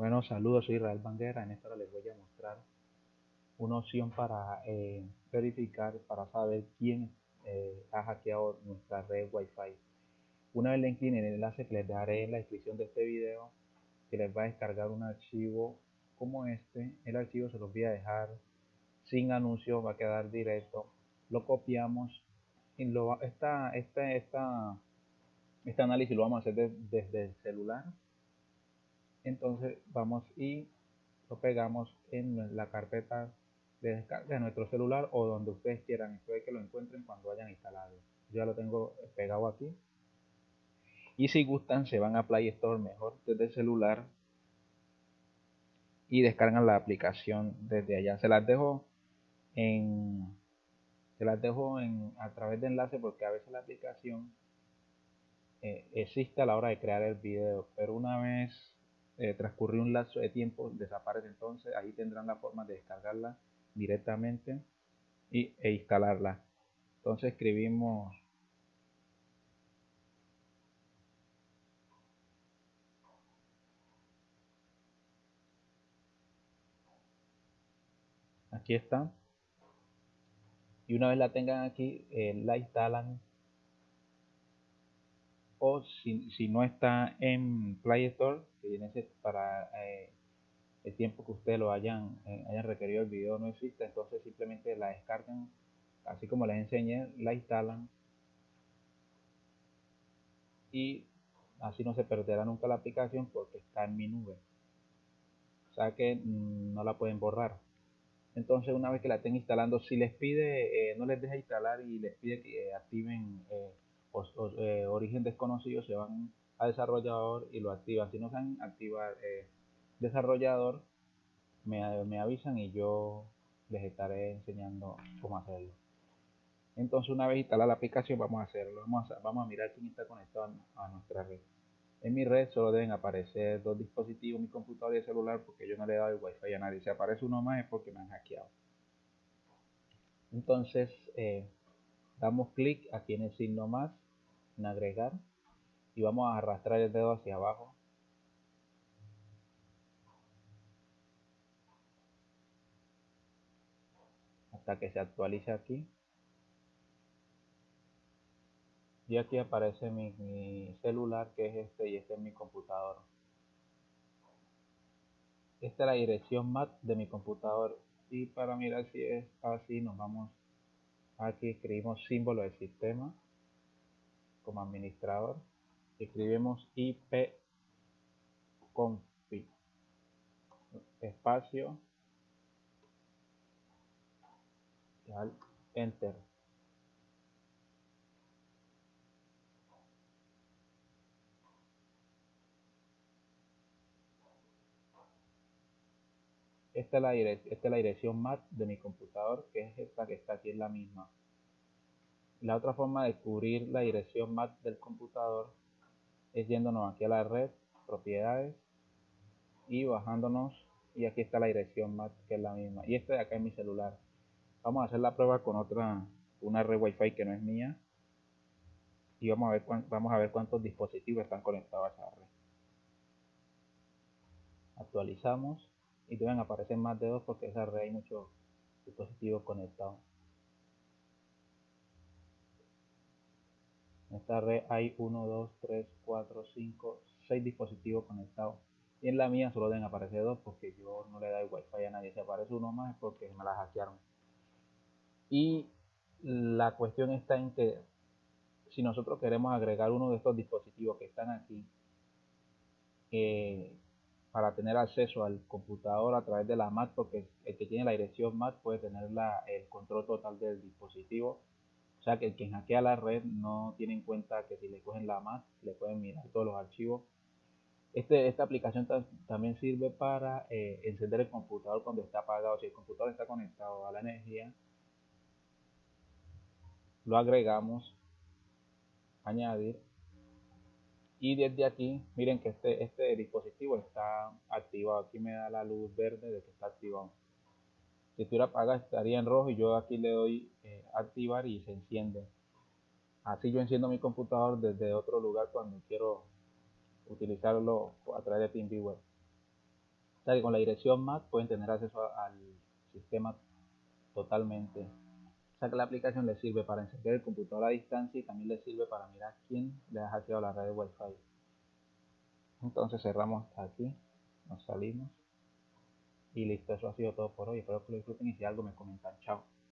Bueno, saludos, soy Israel Banguera. En esta hora les voy a mostrar una opción para eh, verificar, para saber quién eh, ha hackeado nuestra red Wi-Fi. Una vez le inclinen el enlace que les dejaré en la descripción de este video, que les va a descargar un archivo como este. El archivo se los voy a dejar sin anuncios, va a quedar directo. Lo copiamos y lo, esta, esta, esta, este análisis lo vamos a hacer desde el celular entonces vamos y lo pegamos en la carpeta de descarga de nuestro celular o donde ustedes quieran. Esto que lo encuentren cuando hayan instalado. Yo ya lo tengo pegado aquí. Y si gustan se van a Play Store mejor desde el celular y descargan la aplicación desde allá. Se las dejo en se las dejo en a través de enlace porque a veces la aplicación eh, existe a la hora de crear el video. Pero una vez eh, transcurrió un lapso de tiempo, desaparece entonces, ahí tendrán la forma de descargarla directamente y, e instalarla. Entonces escribimos aquí está y una vez la tengan aquí eh, la instalan o si, si, no está en Play Store, que viene para eh, el tiempo que ustedes lo hayan, eh, hayan requerido el video no existe, entonces simplemente la descargan, así como les enseñé, la instalan y así no se perderá nunca la aplicación porque está en mi nube. O sea que mm, no la pueden borrar. Entonces una vez que la estén instalando, si les pide, eh, no les deja instalar y les pide que activen eh, origen desconocido se van a desarrollador y lo activan. Si no saben activar eh, desarrollador, me, me, avisan y yo les estaré enseñando cómo hacerlo. Entonces una vez instalada la aplicación vamos a hacerlo. Vamos a, vamos a mirar quién está conectado a, nuestra red. En mi red solo deben aparecer dos dispositivos, mi computador y el celular, porque yo no le he dado el wifi a nadie. Si aparece uno más es porque me han hackeado. Entonces, eh, damos clic aquí en el signo más agregar y vamos a arrastrar el dedo hacia abajo. Hasta que se actualice aquí. Y aquí aparece mi, celular que es este y este es mi computador. Esta es la dirección MAC de mi computador. Y para mirar si es así nos vamos aquí escribimos símbolo del sistema como administrador escribimos ip config espacio enter. Esta es, la esta es la dirección MAC de mi computador que es esta que está aquí en la misma la otra forma de cubrir la dirección MAC del computador es yéndonos aquí a la red, propiedades y bajándonos y aquí está la dirección MAC que es la misma y este de acá es mi celular. Vamos a hacer la prueba con otra, una red wifi que no es mía y vamos a ver, vamos a ver cuántos dispositivos están conectados a esa red. Actualizamos y deben aparecer más de dos porque esa red hay muchos dispositivos conectados. Esta red hay 1, 2, 3, 4, 5, 6 dispositivos conectados. Y en la mía solo deben aparecer dos porque yo no le doy wifi a nadie. Si aparece uno más es porque me la hackearon. Y la cuestión está en que si nosotros queremos agregar uno de estos dispositivos que están aquí eh, para tener acceso al computador a través de la MAC, porque el que tiene la dirección MAC puede tener el control total del dispositivo o sea que quien hackea la red no tiene en cuenta que si le cogen la MAC, le pueden mirar todos los archivos. Este, esta aplicación también sirve para eh, encender el computador cuando está apagado. Si el computador está conectado a la energía, lo agregamos, añadir. Y desde aquí, miren que este, este dispositivo está activado. Aquí me da la luz verde de que está activado si estuviera apagada estaría en rojo y yo aquí le doy activar y se enciende así yo enciendo mi computador desde otro lugar cuando quiero utilizarlo a través de TeamViewer O sea que con la dirección MAC pueden tener acceso al sistema totalmente. O sea que la aplicación les sirve para encender el computador a distancia y también les sirve para mirar quién le ha hackeado la red de Wi-Fi. Entonces cerramos aquí, nos salimos y listo, eso ha sido todo por hoy. Espero que lo disfruten y si algo me comentan. Chao.